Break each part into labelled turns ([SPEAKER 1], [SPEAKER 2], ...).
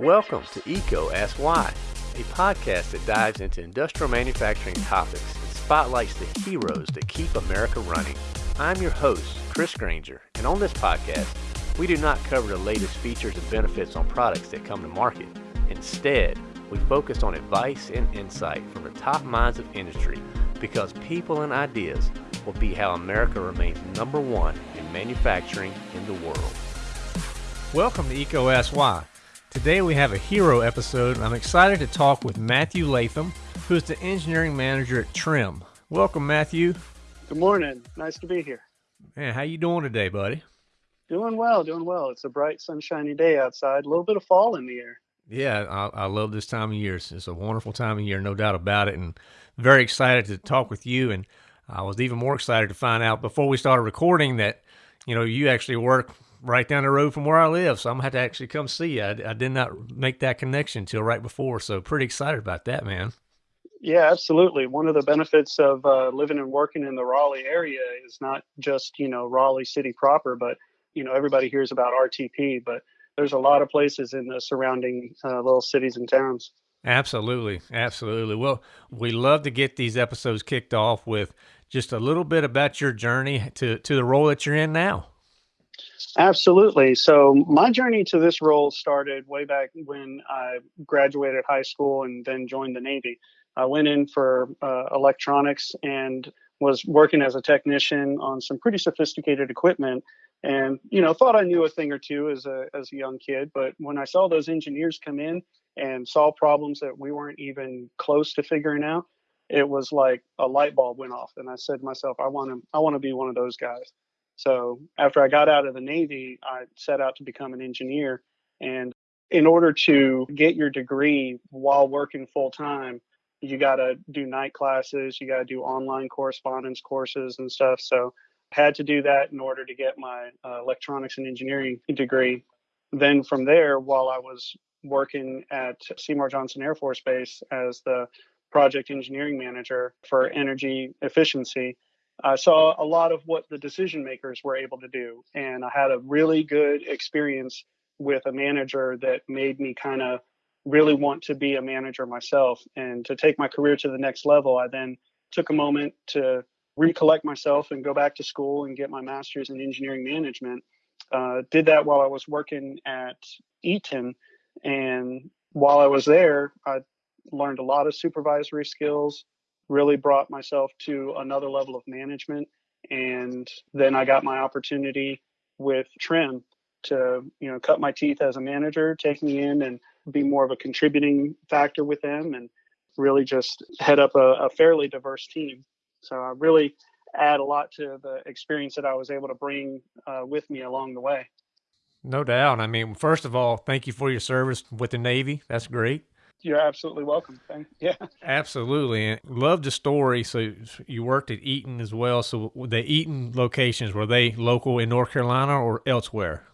[SPEAKER 1] Welcome to EECO Ask Why, a podcast that dives into industrial manufacturing topics and spotlights the heroes that keep America running. I'm your host, Chris Grainger, and on this podcast, we do not cover the latest features and benefits on products that come to market. Instead, we focus on advice and insight from the top minds of industry because people and ideas will be how America remains number one in manufacturing in the world.
[SPEAKER 2] Welcome to EECO Ask Why. Today we have a hero episode. I'm excited to talk with Matthew Latham, who is the engineering manager at Trim. Welcome, Matthew.
[SPEAKER 3] Good morning. Nice to be here.
[SPEAKER 2] Man, how you doing today, buddy?
[SPEAKER 3] Doing well, doing well. It's a bright, sunshiny day outside. A little bit of fall in the air.
[SPEAKER 2] Yeah, I, I love this time of year. It's, it's a wonderful time of year, no doubt about it. And very excited to talk with you. And I was even more excited to find out before we started recording that, you know, you actually work right down the road from where I live. So I'm gonna have to actually come see you. I, I did not make that connection till right before. So pretty excited about that, man.
[SPEAKER 3] Yeah, absolutely. One of the benefits of uh, living and working in the Raleigh area is not just you know Raleigh city proper, but you know everybody hears about RTP, but there's a lot of places in the surrounding uh, little cities and towns.
[SPEAKER 2] Absolutely, absolutely. Well, we love to get these episodes kicked off with just a little bit about your journey to to the role that you're in now.
[SPEAKER 3] Absolutely. So my journey to this role started way back when I graduated high school and then joined the Navy. I went in for uh, electronics and was working as a technician on some pretty sophisticated equipment and you know thought i knew a thing or two as a as a young kid but when i saw those engineers come in and solve problems that we weren't even close to figuring out it was like a light bulb went off and i said to myself i want to i want to be one of those guys so after i got out of the navy i set out to become an engineer and in order to get your degree while working full time you got to do night classes you got to do online correspondence courses and stuff so I had to do that in order to get my uh, electronics and engineering degree. Then from there, while I was working at Seymour Johnson Air Force Base as the project engineering manager for energy efficiency, I saw a lot of what the decision makers were able to do. And I had a really good experience with a manager that made me kind of really want to be a manager myself. And to take my career to the next level, I then took a moment to recollect myself and go back to school and get my master's in engineering management. Uh, did that while I was working at Eaton. And while I was there, I learned a lot of supervisory skills, really brought myself to another level of management. And then I got my opportunity with Trim to, you know, cut my teeth as a manager, take me in and be more of a contributing factor with them and really just head up a, a fairly diverse team. So I really add a lot to the experience that I was able to bring uh, with me along the way.
[SPEAKER 2] No doubt. I mean, first of all, thank you for your service with the Navy. That's great.
[SPEAKER 3] You're absolutely welcome. Thank yeah.
[SPEAKER 2] Absolutely. And love the story. So you worked at Eaton as well. So the Eaton locations, were they local in North Carolina or elsewhere?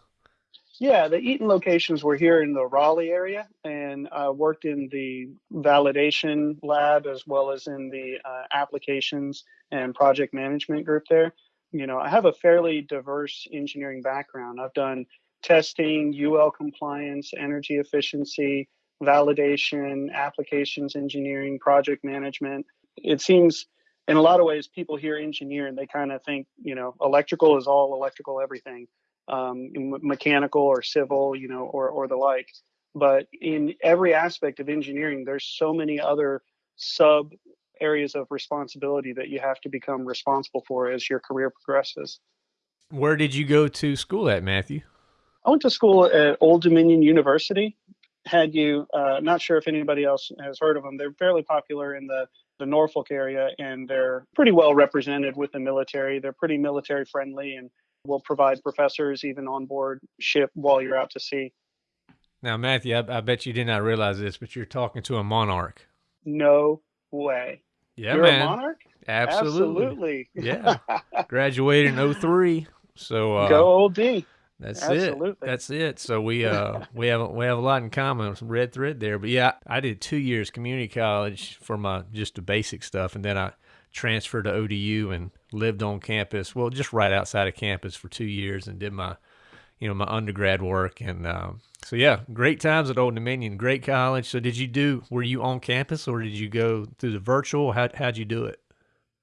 [SPEAKER 3] Yeah, the Eaton locations were here in the Raleigh area, and I worked in the validation lab as well as in the uh, applications and project management group there. You know, I have a fairly diverse engineering background. I've done testing, UL compliance, energy efficiency, validation, applications engineering, project management. It seems in a lot of ways people hear engineer and they kind of think, you know, electrical is all electrical everything um, mechanical or civil, you know, or or the like. But in every aspect of engineering, there's so many other sub areas of responsibility that you have to become responsible for as your career progresses.
[SPEAKER 2] Where did you go to school at, Matthew?
[SPEAKER 3] I went to school at Old Dominion University. Had you, uh, not sure if anybody else has heard of them. They're fairly popular in the the Norfolk area, and they're pretty well represented with the military. They're pretty military friendly, and will provide professors even on board ship while you're out to sea.
[SPEAKER 2] Now, Matthew, I, I, bet you did not realize this, but you're talking to a monarch.
[SPEAKER 3] No way.
[SPEAKER 2] Yeah,
[SPEAKER 3] you're
[SPEAKER 2] man.
[SPEAKER 3] a monarch?
[SPEAKER 2] Absolutely. Absolutely. yeah. Graduated in 03. So uh,
[SPEAKER 3] go old D.
[SPEAKER 2] That's Absolutely. it. That's it. So we uh we have we have a lot in common, some red thread there. But yeah, I did two years community college for my just the basic stuff, and then I transferred to ODU and lived on campus. Well, just right outside of campus for two years and did my you know my undergrad work and um, so yeah great times at old dominion great college so did you do were you on campus or did you go through the virtual how, how'd you do it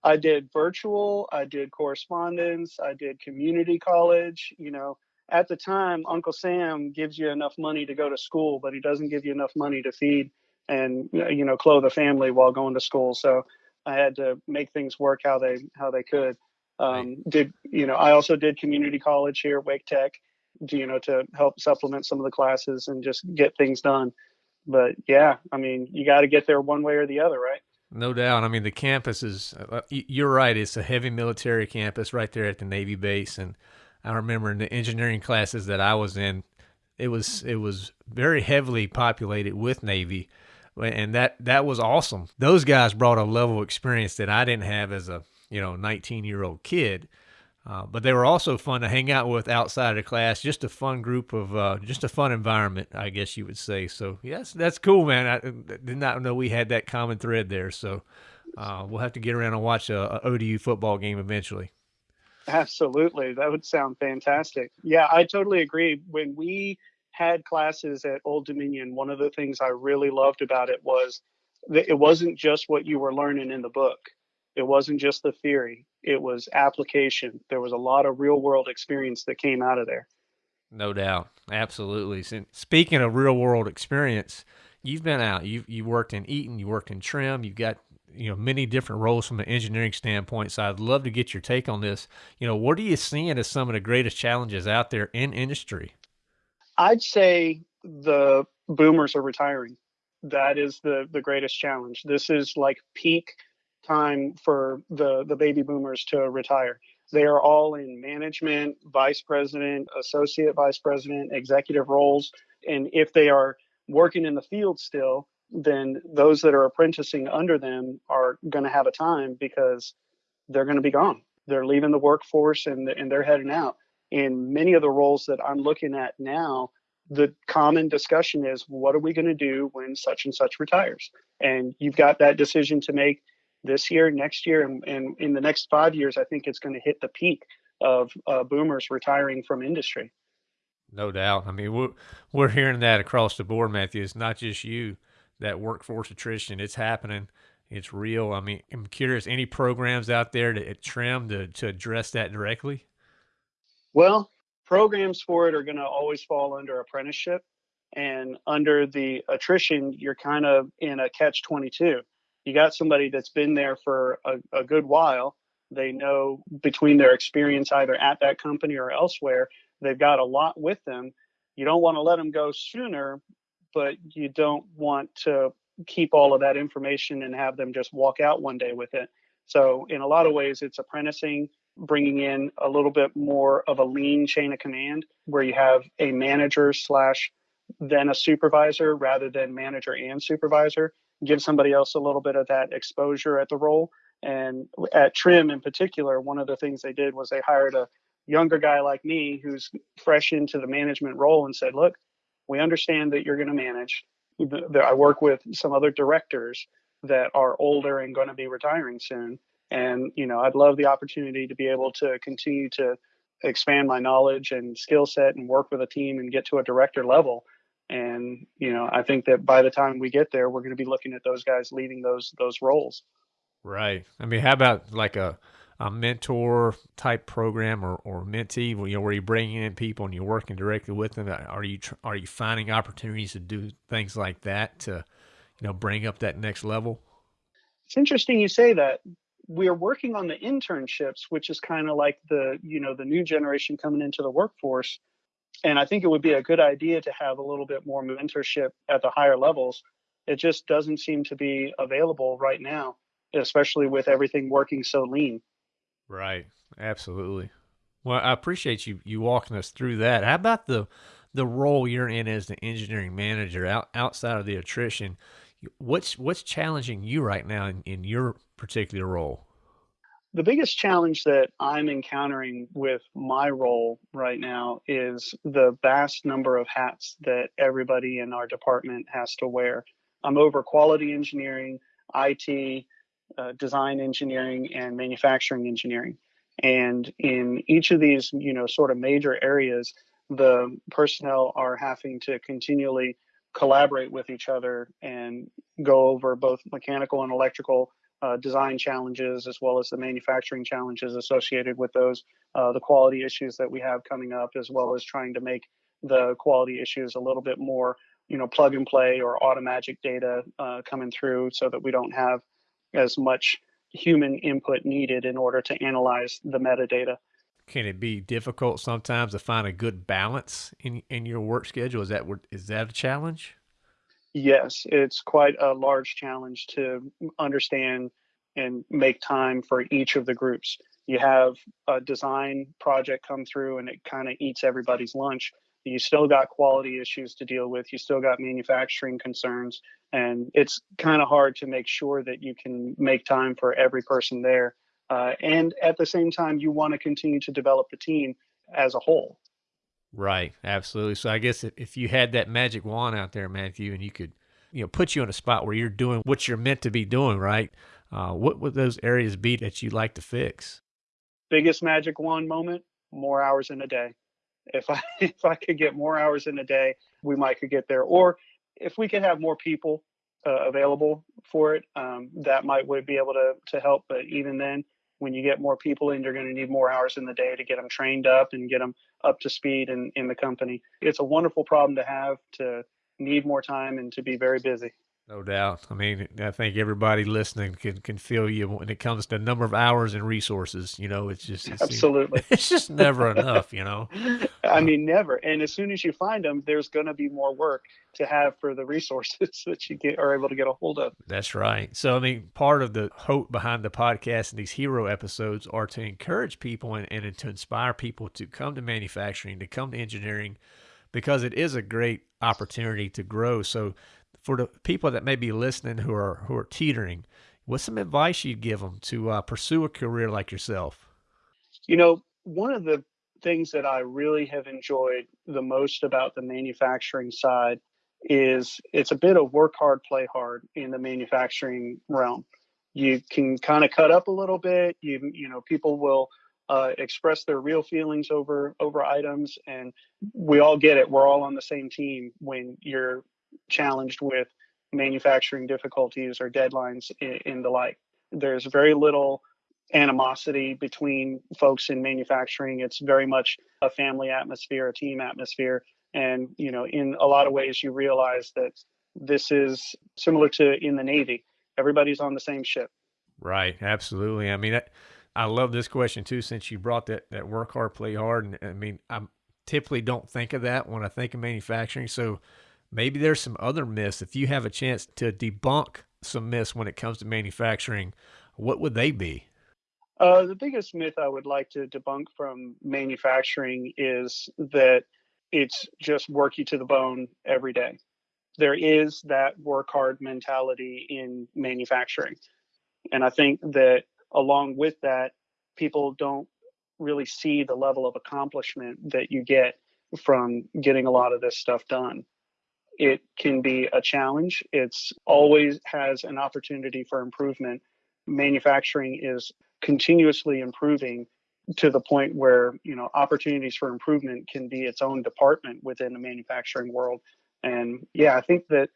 [SPEAKER 3] i did virtual i did correspondence i did community college you know at the time uncle sam gives you enough money to go to school but he doesn't give you enough money to feed and you know clothe a family while going to school so i had to make things work how they how they could um, did you know i also did community college here at wake tech you know, to help supplement some of the classes and just get things done. But yeah, I mean, you got to get there one way or the other, right?
[SPEAKER 2] No doubt. I mean, the campus is, uh, you're right, it's a heavy military campus right there at the Navy base. And I remember in the engineering classes that I was in, it was it was very heavily populated with Navy, and that that was awesome. Those guys brought a level of experience that I didn't have as a you know 19 year old kid, uh, but they were also fun to hang out with outside of class. Just a fun group of, uh, just a fun environment, I guess you would say. So yes, that's cool, man. I did not know we had that common thread there. So uh, we'll have to get around and watch a, a, ODU football game eventually.
[SPEAKER 3] Absolutely, that would sound fantastic. Yeah, I totally agree. When we had classes at Old Dominion, one of the things I really loved about it was that it wasn't just what you were learning in the book it wasn't just the theory, it was application. There was a lot of real world experience that came out of there.
[SPEAKER 2] No doubt. Absolutely. So speaking of real world experience, you've been out. You've you worked in Eaton, you worked in Trim, you've got you know many different roles from an engineering standpoint. So I'd love to get your take on this. You know, what are you seeing as some of the greatest challenges out there in industry?
[SPEAKER 3] I'd say the boomers are retiring. That is the the greatest challenge. This is like peak time for the, the baby boomers to retire. They are all in management, vice president, associate vice president, executive roles. And if they are working in the field still, then those that are apprenticing under them are going to have a time because they're going to be gone. They're leaving the workforce and, and they're heading out. In many of the roles that I'm looking at now, the common discussion is what are we going to do when such and such retires? And you've got that decision to make this year, next year, and, and in the next five years, I think it's going to hit the peak of uh, boomers retiring from industry.
[SPEAKER 2] No doubt. I mean, we're, we're hearing that across the board, Matthew. It's not just you, that workforce attrition. It's happening. It's real. I mean, I'm curious, any programs out there to trim to, to address that directly?
[SPEAKER 3] Well, programs for it are going to always fall under apprenticeship. And under the attrition, you're kind of in a catch 22 you got somebody that's been there for a, a good while. They know between their experience either at that company or elsewhere, they've got a lot with them. You don't want to let them go sooner, but you don't want to keep all of that information and have them just walk out one day with it. So, in a lot of ways, it's apprenticing, bringing in a little bit more of a lean chain of command where you have a manager slash then a supervisor rather than manager and supervisor give somebody else a little bit of that exposure at the role. And at Trim in particular, one of the things they did was they hired a younger guy like me who's fresh into the management role and said, Look, we understand that you're going to manage. I work with some other directors that are older and going to be retiring soon. And, you know, I'd love the opportunity to be able to continue to expand my knowledge and skill set and work with a team and get to a director level and you know i think that by the time we get there we're going to be looking at those guys leading those those roles
[SPEAKER 2] right i mean how about like a a mentor type program or, or mentee you know where you're bringing in people and you're working directly with them are you are you finding opportunities to do things like that to you know bring up that next level
[SPEAKER 3] it's interesting you say that we're working on the internships which is kind of like the you know the new generation coming into the workforce and I think it would be a good idea to have a little bit more mentorship at the higher levels. It just doesn't seem to be available right now, especially with everything working so lean.
[SPEAKER 2] Right. Absolutely. Well, I appreciate you you walking us through that. How about the the role you're in as the engineering manager out, outside of the attrition? What's what's challenging you right now in, in your particular role?
[SPEAKER 3] the biggest challenge that I'm encountering with my role right now is the vast number of hats that everybody in our department has to wear. I'm over quality engineering, IT, uh, design engineering, and manufacturing engineering. And in each of these, you know, sort of major areas, the personnel are having to continually collaborate with each other and go over both mechanical and electrical uh, design challenges as well as the manufacturing challenges associated with those, uh, the quality issues that we have coming up, as well as trying to make the quality issues a little bit more, you know, plug and play or automagic data uh, coming through so that we don't have as much human input needed in order to analyze the metadata.
[SPEAKER 2] Can it be difficult sometimes to find a good balance in, in your work schedule? Is that is that a challenge?
[SPEAKER 3] Yes, it's quite a large challenge to understand and make time for each of the groups. You have a design project come through and it kind of eats everybody's lunch. You still got quality issues to deal with. You still got manufacturing concerns. And it's kind of hard to make sure that you can make time for every person there. Uh, and at the same time, you want to continue to develop the team as a whole.
[SPEAKER 2] Right, absolutely. So I guess if, if you had that magic wand out there, Matthew, and you could, you know, put you in a spot where you're doing what you're meant to be doing, right? Uh, what would those areas be that you'd like to fix?
[SPEAKER 3] Biggest magic wand moment: more hours in a day. If I if I could get more hours in a day, we might could get there. Or if we could have more people uh, available for it, um, that might would be able to to help. But even then, when you get more people in, you're going to need more hours in the day to get them trained up and get them up to speed in, in the company. It's a wonderful problem to have to need more time and to be very busy.
[SPEAKER 2] No doubt. I mean, I think everybody listening can, can feel you when it comes to number of hours and resources. You know, it's just
[SPEAKER 3] absolutely.
[SPEAKER 2] It's just never enough. You know.
[SPEAKER 3] I mean, never. And as soon as you find them, there's going to be more work to have for the resources that you get are able to get a hold of.
[SPEAKER 2] That's right. So, I mean, part of the hope behind the podcast and these hero episodes are to encourage people and, and to inspire people to come to manufacturing, to come to engineering, because it is a great opportunity to grow. So for the people that may be listening who are who are teetering, what's some advice you'd give them to uh, pursue a career like yourself?
[SPEAKER 3] You know, one of the things that I really have enjoyed the most about the manufacturing side is it's a bit of work hard, play hard in the manufacturing realm. You can kind of cut up a little bit. You you know, people will uh, express their real feelings over over items, and we all get it. We're all on the same team when you're challenged with manufacturing difficulties or deadlines in, in the like. There's very little animosity between folks in manufacturing. It's very much a family atmosphere, a team atmosphere. And, you know, in a lot of ways, you realize that this is similar to in the Navy. Everybody's on the same ship.
[SPEAKER 2] Right. Absolutely. I mean, I, I love this question too, since you brought that, that work hard, play hard. And I mean, I typically don't think of that when I think of manufacturing. So maybe there's some other myths. If you have a chance to debunk some myths when it comes to manufacturing, what would they be?
[SPEAKER 3] Uh, the biggest myth I would like to debunk from manufacturing is that it's just work you to the bone every day. There is that work hard mentality in manufacturing. And I think that along with that, people don't really see the level of accomplishment that you get from getting a lot of this stuff done it can be a challenge. It's mm-hmm. always has an opportunity for improvement. Manufacturing is continuously improving to the point where you know opportunities for improvement can be its own department within the manufacturing world and yeah i think that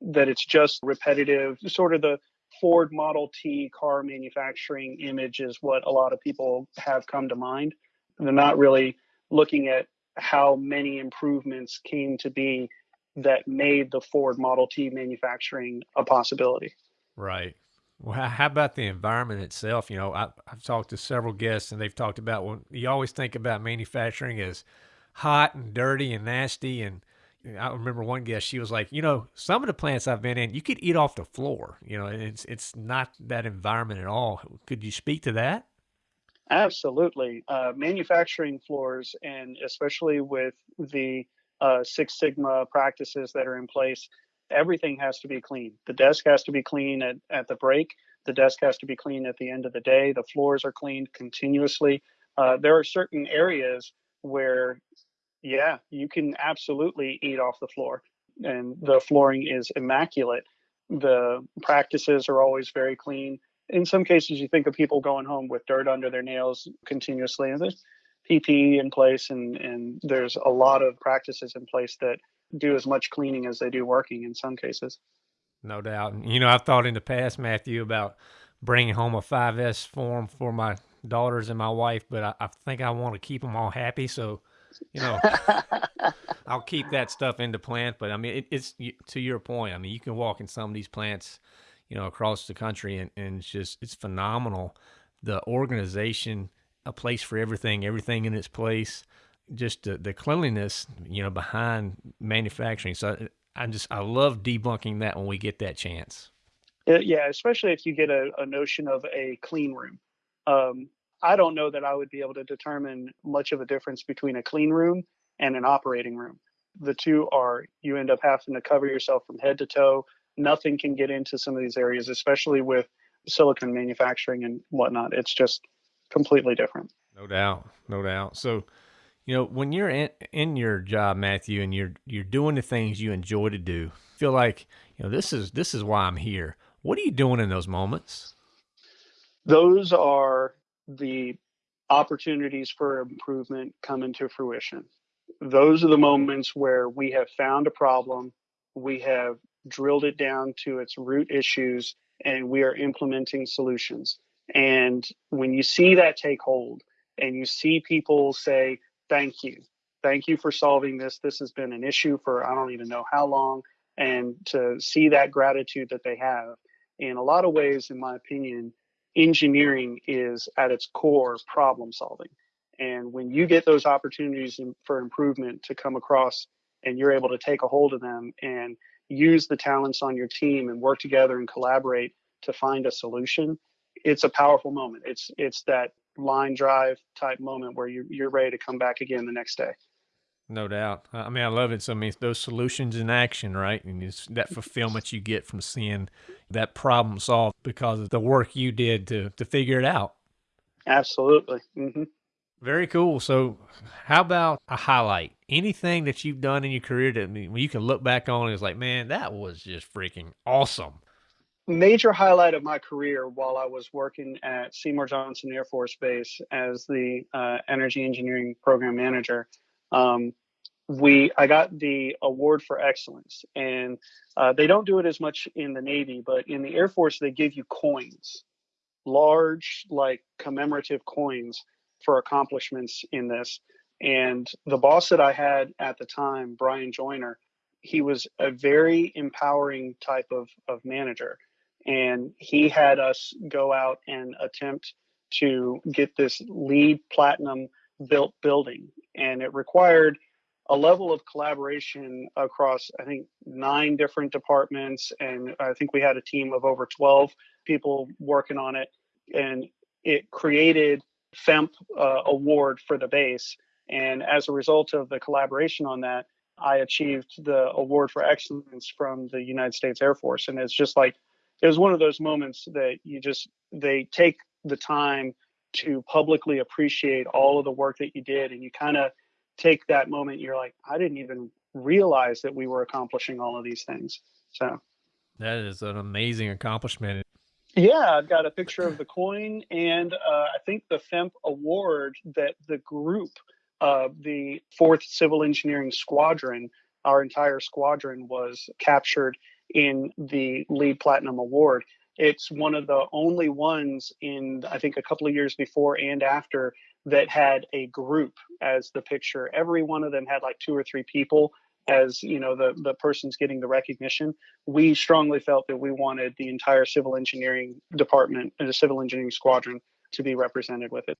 [SPEAKER 3] that it's just repetitive sort of the ford model t car manufacturing image is what a lot of people have come to mind they're not really looking at how many improvements came to be that made the Ford Model T manufacturing a possibility.
[SPEAKER 2] Right. Well, how about the environment itself? You know, I, have talked to several guests, and they've talked about when you always think about manufacturing as hot and dirty and nasty. And I remember one guest, she was like, you know, some of the plants I've been in, you could eat off the floor. You know, it's it's not that environment at all. Could you speak to that?
[SPEAKER 3] Absolutely. Uh, manufacturing floors, and especially with the uh, Six Sigma practices that are in place, everything has to be clean. The desk has to be clean at, at the break. The desk has to be clean at the end of the day. The floors are cleaned continuously. Uh, there are certain areas where, yeah, you can absolutely eat off the floor, and the flooring is immaculate. The practices are always very clean. In some cases, you think of people going home with dirt under their nails continuously, and PPE in place, and and there's a lot of practices in place that do as much cleaning as they do working in some cases.
[SPEAKER 2] No doubt. You know, I've thought in the past, Matthew, about bringing home a 5S form for my daughters and my wife, but I, I think I want to keep them all happy. So, you know, I'll keep that stuff in the plant. But I mean, it, it's to your point. I mean, you can walk in some of these plants, you know, across the country, and, and it's just it's phenomenal. The organization, a place for everything, everything in its place, just the, the cleanliness, you know, behind manufacturing. So I just I love debunking that when we get that chance.
[SPEAKER 3] Yeah, especially if you get a, a notion of a clean room. Um, I don't know that I would be able to determine much of a difference between a clean room and an operating room. The two are you end up having to cover yourself from head to toe. Nothing can get into some of these areas, especially with silicon manufacturing and whatnot. It's just completely different.
[SPEAKER 2] No doubt, no doubt. So, you know, when you're in, in your job, Matthew, and you're you're doing the things you enjoy to do, feel like you know this is this is why I'm here. What are you doing in those moments?
[SPEAKER 3] Those are the opportunities for improvement come into fruition. Those are the moments where we have found a problem, we have drilled it down to its root issues, and we are implementing solutions. And when you see that take hold and you see people say, Thank you, thank you for solving this. This has been an issue for I don't even know how long. And to see that gratitude that they have, in a lot of ways, in my opinion, engineering is at its core problem solving. And when you get those opportunities for improvement to come across and you're able to take a hold of them and use the talents on your team and work together and collaborate to find a solution, it's a powerful moment. It's it's that line drive type moment where you you're ready to come back again the next day.
[SPEAKER 2] No doubt. I mean, I love it. So, I mean, those solutions in action, right? And it's that fulfillment you get from seeing that problem solved because of the work you did to to figure it out.
[SPEAKER 3] Absolutely. Mm-hmm.
[SPEAKER 2] Very cool. So, how about a highlight? Anything that you've done in your career that you can look back on and it's like, man, that was just freaking awesome.
[SPEAKER 3] Major highlight of my career while I was working at Seymour Johnson Air Force Base as the uh, energy engineering program manager um, we I got the award for excellence, and uh, they don't do it as much in the Navy, but in the Air Force they give you coins, large like commemorative coins for accomplishments in this. And the boss that I had at the time, Brian Joyner, he was a very empowering type of, of manager. And he had us go out and attempt to get this LEED platinum built building. And it required a level of collaboration across i think nine different departments. And i think we had a team of over 12 people working on it. And it created FEMP uh, award for the base. And as a result of the collaboration on that i achieved the award for excellence from the united states air force. And it's just like it was one of those moments that you just they take the time to publicly appreciate all of the work that you did and you kind of take that moment you're like i didn't even realize that we were accomplishing all of these things. So.
[SPEAKER 2] That is an amazing accomplishment.
[SPEAKER 3] Yeah i've got a picture of the coin and uh, i think the FEMP award that the group uh, the fourth civil engineering squadron our entire squadron was captured in the LEED platinum award. It's one of the only ones in, I think, a couple of years before and after that had a group as the picture. Every one of them had like two or three people as you know the the person's getting the recognition. We strongly felt that we wanted the entire civil engineering department and the civil engineering squadron to be represented with it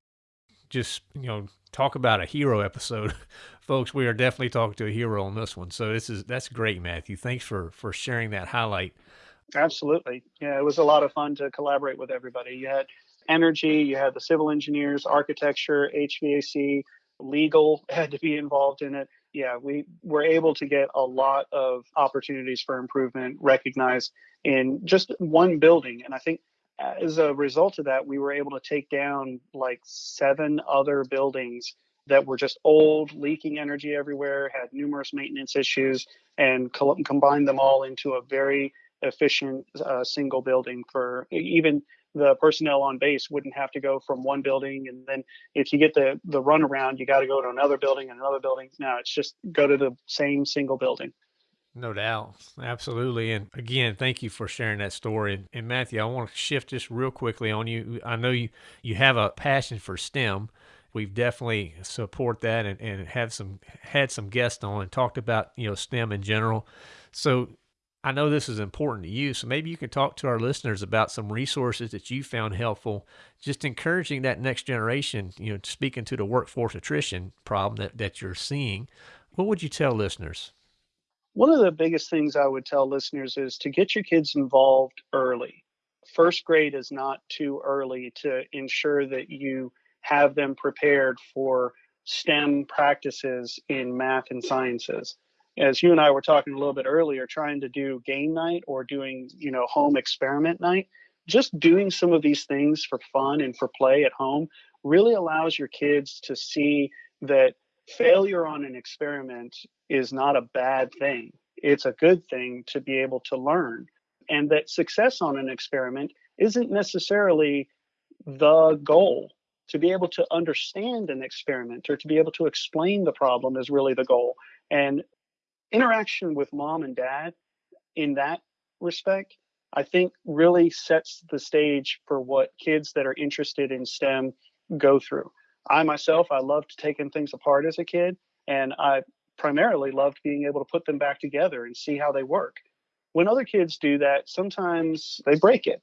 [SPEAKER 2] just you know talk about a hero episode folks we are definitely talking to a hero on this one so this is that's great matthew thanks for for sharing that highlight
[SPEAKER 3] Absolutely. Yeah, it was a lot of fun to collaborate with everybody. You had energy, you had the civil engineers, architecture, HVAC, legal had to be involved in it. Yeah, we were able to get a lot of opportunities for improvement recognized in just one building. And I think as a result of that, we were able to take down like seven other buildings that were just old, leaking energy everywhere, had numerous maintenance issues, and co- combine them all into a very efficient uh, single building for even the personnel on base wouldn't have to go from one building and then if you get the the runaround you got to go to another building and another building. Now it's just go to the same single building
[SPEAKER 2] no doubt. Absolutely. And again thank you for sharing that story. And matthew i want to shift just real quickly on you. I know you you have a passion for stem. We've definitely support that and, and have some had some guests on and talked about you know stem in general. So I know this is important to you, so maybe you can talk to our listeners about some resources that you found helpful, just encouraging that next generation, you know, speaking to the workforce attrition problem that, that you're seeing. What would you tell listeners?
[SPEAKER 3] One of the biggest things I would tell listeners is to get your kids involved early. First grade is not too early to ensure that you have them prepared for STEM practices in math and sciences as you and I were talking a little bit earlier, trying to do game night or doing, you know, home experiment night, just doing some of these things for fun and for play at home really allows your kids to see that failure on an experiment is not a bad thing. It's a good thing to be able to learn. And that success on an experiment isn't necessarily the goal. To be able to understand an experiment or to be able to explain the problem is really the goal. And interaction with mom and dad in that respect, I think really sets the stage for what kids that are interested in STEM go through. I myself, I loved taking things apart as a kid, and I primarily loved being able to put them back together and see how they work. When other kids do that, sometimes they break it,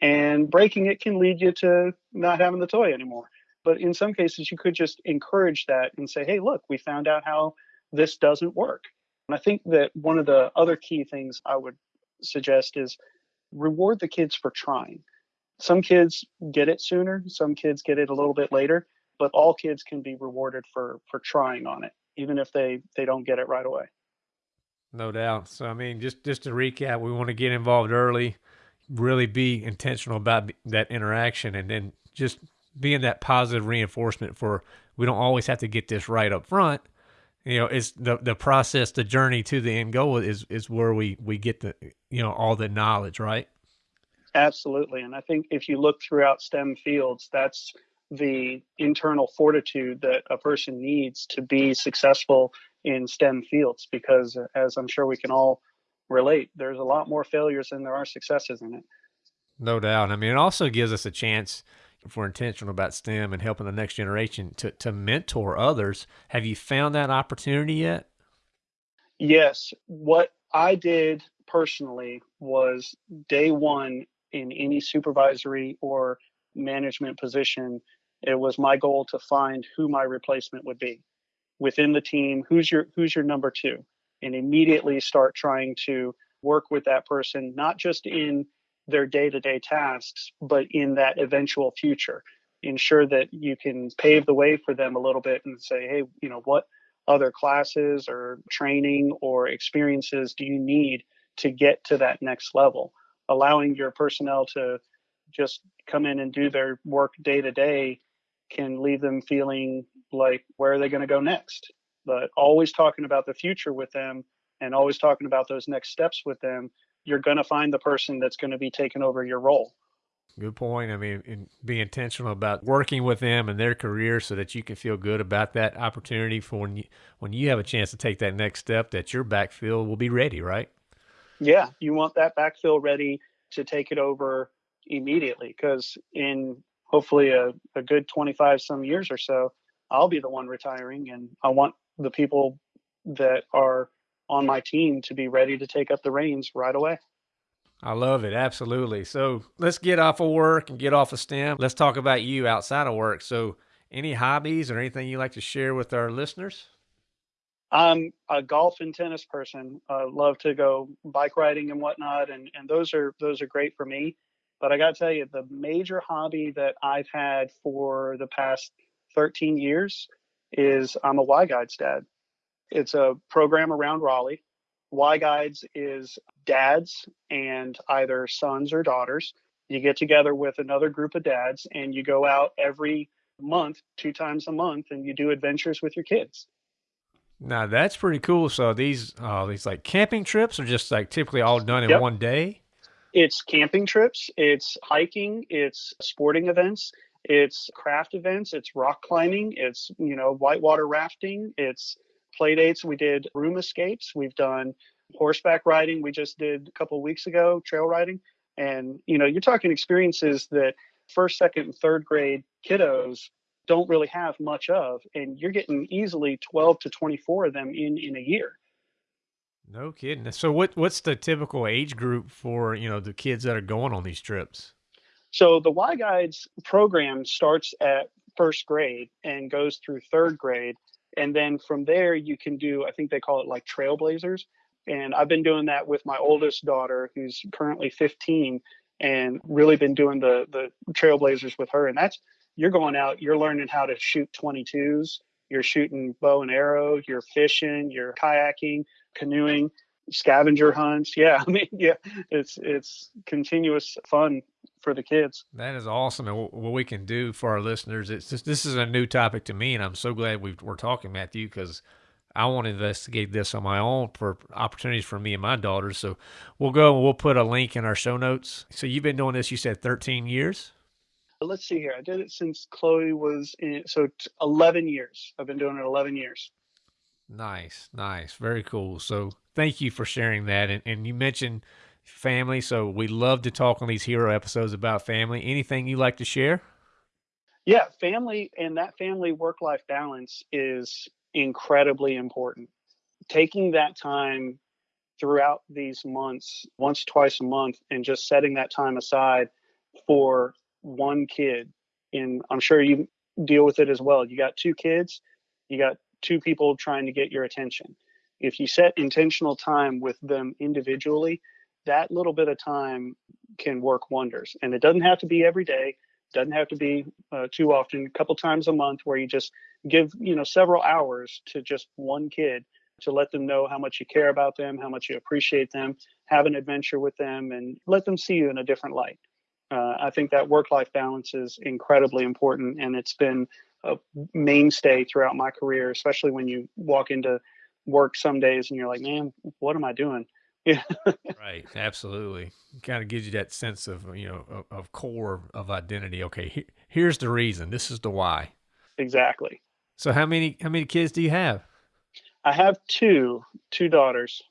[SPEAKER 3] and breaking it can lead you to not having the toy anymore. But in some cases, you could just encourage that and say, hey, look, we found out how this doesn't work. And I think that one of the other key things I would suggest is reward the kids for trying. Some kids get it sooner, some kids get it a little bit later, but all kids can be rewarded for for trying on it, even if they they don't get it right away.
[SPEAKER 2] No doubt. So I mean, just just to recap, we want to get involved early, really be intentional about that interaction, and then just being that positive reinforcement for we don't always have to get this right up front you know it's the the process the journey to the end goal is is where we we get the you know all the knowledge right
[SPEAKER 3] absolutely and i think if you look throughout stem fields that's the internal fortitude that a person needs to be successful in stem fields because as i'm sure we can all relate there's a lot more failures than there are successes in it
[SPEAKER 2] no doubt i mean it also gives us a chance if we're intentional about STEM and helping the next generation to, to mentor others, have you found that opportunity yet?
[SPEAKER 3] Yes. What I did personally was day one in any supervisory or management position, it was my goal to find who my replacement would be within the team. Who's your who's your number two? And immediately start trying to work with that person, not just in their day to day tasks, but in that eventual future. Ensure that you can pave the way for them a little bit and say, hey, you know, what other classes or training or experiences do you need to get to that next level? Allowing your personnel to just come in and do their work day to day can leave them feeling like, where are they going to go next? But always talking about the future with them and always talking about those next steps with them you're going to find the person that's going to be taking over your role.
[SPEAKER 2] Good point. I mean, be intentional about working with them and their career so that you can feel good about that opportunity for when you when you have a chance to take that next step. That your backfill will be ready, right?
[SPEAKER 3] Yeah, you want that backfill ready to take it over immediately because in hopefully a, a good 25 some years or so, I'll be the one retiring, and I want the people that are on my team to be ready to take up the reins right away.
[SPEAKER 2] I love it. Absolutely. So let's get off of work and get off of STEM. Let's talk about you outside of work. So, any hobbies or anything you like to share with our listeners?
[SPEAKER 3] I'm a golf and tennis person. I love to go bike riding and whatnot, and, and those are those are great for me. But I got to tell you, the major hobby that I've had for the past 13 years is I'm a Y Guides dad. It's a program around Raleigh. Y Guides is dads and either sons or daughters. You get together with another group of dads and you go out every month, two times a month, and you do adventures with your kids.
[SPEAKER 2] Now that's pretty cool. So these uh, these like camping trips are just like typically all done in yep. one day.
[SPEAKER 3] It's camping trips, it's hiking, it's sporting events, it's craft events, it's rock climbing, it's, you know, whitewater rafting, it's play dates. We did room escapes, we've done horseback riding, we just did a couple weeks ago, trail riding. And, you know, you're talking experiences that first, second, and third grade kiddos don't really have much of. And you're getting easily 12 to 24 of them in, in a year.
[SPEAKER 2] No kidding. So what what's the typical age group for, you know, the kids that are going on these trips?
[SPEAKER 3] So the Y Guides program starts at first grade and goes through third grade. And then from there you can do, I think they call it like trailblazers. And I've been doing that with my oldest daughter, who's currently 15, and really been doing the the trailblazers with her. And that's you're going out, you're learning how to shoot 22s, you're shooting bow and arrow, you're fishing, you're kayaking, canoeing, scavenger hunts. Yeah, I mean, yeah, it's it's continuous fun for the kids.
[SPEAKER 2] That is awesome. And what we can do for our listeners, it's just, this is a new topic to me, and I'm so glad we are talking, Matthew, because I want to investigate this on my own for opportunities for me and my daughters. So we'll go and we'll put a link in our show notes. So you've been doing this, you said 13 years?
[SPEAKER 3] Uh, let's see here. I did it since Chloe was in, so 11 years. I've been doing it 11 years.
[SPEAKER 2] Nice, nice, very cool. So thank you for sharing that. And, and you mentioned family, so we love to talk on these hero episodes about family. Anything you like to share?
[SPEAKER 3] Yeah, family and that family work life balance is incredibly important. Taking that time throughout these months, once, twice a month, and just setting that time aside for one kid. And I'm sure you deal with it as well. You got two kids, you got two people trying to get your attention. If you set intentional time with them individually, that little bit of time can work wonders. And it doesn't have to be every day, doesn't have to be uh, too often, a couple times a month where you just give, you know, several hours to just one kid to let them know how much you care about them, how much you appreciate them, have an adventure with them, and let them see you in a different light. Uh, I think that work life balance is incredibly important, and it's been a mainstay throughout my career, especially when you walk into work some days and you're like, man, what am I doing?
[SPEAKER 2] Yeah. right. Absolutely. Kind of gives you that sense of, you know, of, of core of identity. Okay. He, here's the reason. This is the why.
[SPEAKER 3] Exactly.
[SPEAKER 2] So how many, how many kids do you have?
[SPEAKER 3] I have two, two daughters.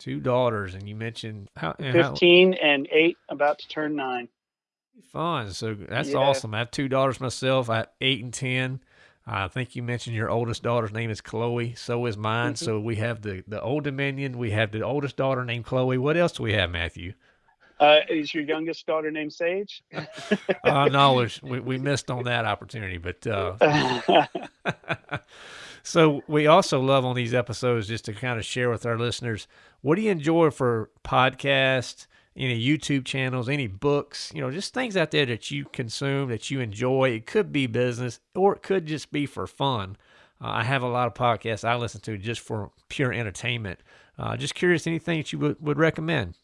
[SPEAKER 2] Two daughters. And you mentioned how,
[SPEAKER 3] 15 how, and eight, about to turn nine.
[SPEAKER 2] Fun. So that's yeah. awesome. I have two daughters myself. I have eight and ten. I think you mentioned your oldest daughter's name is Chloe. So is mine. Mm-hmm. So we have the the Old Dominion. We have the oldest daughter named Chloe. What else do we have, Matthew?
[SPEAKER 3] Uh, is your youngest daughter named Sage?
[SPEAKER 2] uh, no, we we missed on that opportunity. But uh, so we also love on these episodes just to kind of share with our listeners what do you enjoy for podcasts any YouTube channels, any books, you know, just things out there that you consume that you enjoy. It could be business or it could just be for fun. Uh, I have a lot of podcasts I listen to just for pure entertainment. Uh, just curious, anything that you would, would recommend?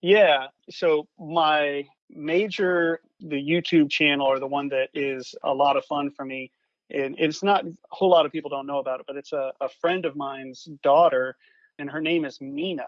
[SPEAKER 3] Yeah. So my major, the YouTube channel or the one that is a lot of fun for me. And it's not a whole lot of people don't know about it, but it's a, a friend of mine's daughter, and her name is Mina.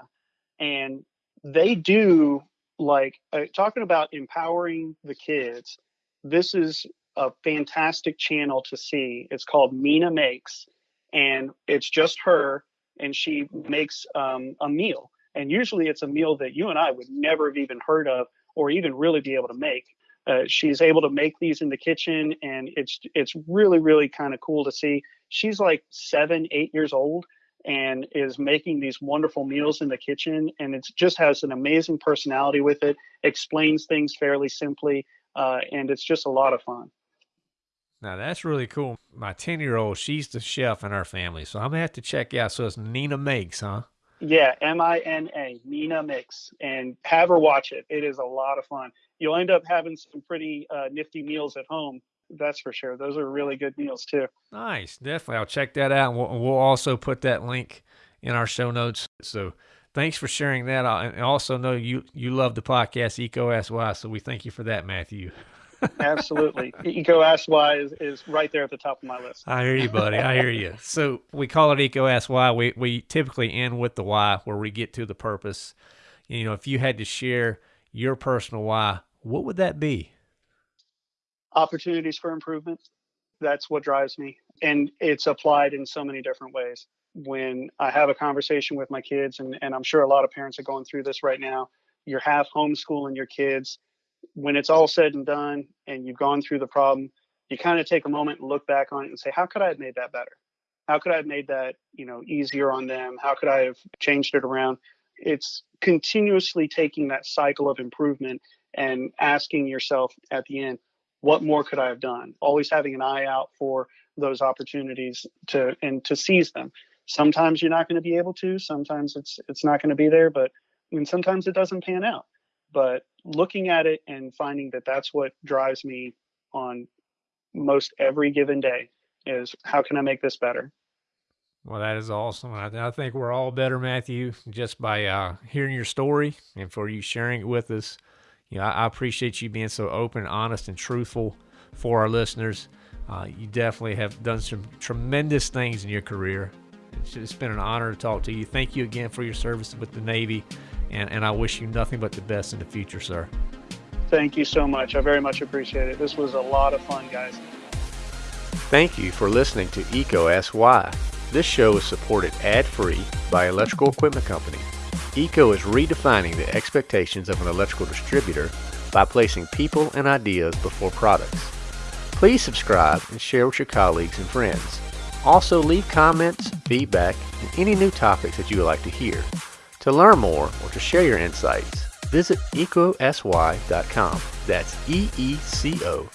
[SPEAKER 3] And they do like uh, talking about empowering the kids. This is a fantastic channel to see. It's called Mina Makes, and it's just her, and she makes um, a meal. And usually it's a meal that you and I would never have even heard of or even really be able to make. Uh, she's able to make these in the kitchen, and it's it's really really kind of cool to see. She's like seven, eight years old, and is making these wonderful meals in the kitchen and it just has an amazing personality with it explains things fairly simply uh, and it's just a lot of fun.
[SPEAKER 2] Now that's really cool. My 10 year old she's the chef in our family so i'm gonna have to check out. So it's Mina makes huh?
[SPEAKER 3] Yeah m-i-n-a Mina makes and have her watch it. It is a lot of fun. You'll end up having some pretty uh, nifty meals at home that's for sure. Those are really good meals too.
[SPEAKER 2] Nice, definitely. I'll check that out. We'll, we'll also put that link in our show notes. So thanks for sharing that. I also know you you love the podcast EECO Ask Why, so we thank you for that, Matthew.
[SPEAKER 3] Absolutely. EECO Ask Why is, is right there at the top of my list.
[SPEAKER 2] I hear you, buddy. I hear you. So we call it EECO Ask Why. We, we typically end with the why, where we get to the purpose. you know, if you had to share your personal why, what would that be?
[SPEAKER 3] Opportunities for improvement. That's what drives me. And it's applied in so many different ways. When I have a conversation with my kids, and, and I'm sure a lot of parents are going through this right now, you're half homeschooling your kids. When it's all said and done and you've gone through the problem, you kind of take a moment and look back on it and say, how could I have made that better? How could I have made that, you know, easier on them? How could I have changed it around? It's continuously taking that cycle of improvement and asking yourself at the end, what more could I have done? Always having an eye out for those opportunities to and to seize them. Sometimes you're not going to be able to. Sometimes it's it's not going to be there, but mean, sometimes it doesn't pan out. But looking at it and finding that that's what drives me on most every given day is how can I make this better?
[SPEAKER 2] Well, that is awesome. I, I think we're all better, Matthew, just by uh, hearing your story and for you sharing it with us. You know, I, I appreciate you being so open, honest, and truthful for our listeners. Uh, you definitely have done some tremendous things in your career. It's been an honor to talk to you. Thank you again for your service with the Navy, and, and I wish you nothing but the best in the future, sir.
[SPEAKER 3] Thank you so much. I very much appreciate it. This was a lot of fun, guys.
[SPEAKER 1] Thank you for listening to EECO Ask Why. This show is supported ad-free by Electrical Equipment Company. EECO is redefining the expectations of an electrical distributor by placing people and ideas before products. Please subscribe and share with your colleagues and friends. Also leave comments, feedback, and any new topics that you would like to hear. To learn more or to share your insights, visit eecoaskwhy.com. That's E-E-C-O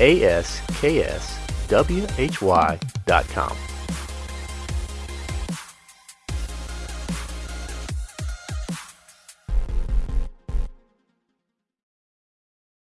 [SPEAKER 1] A-S-K-S W-H-Y.com.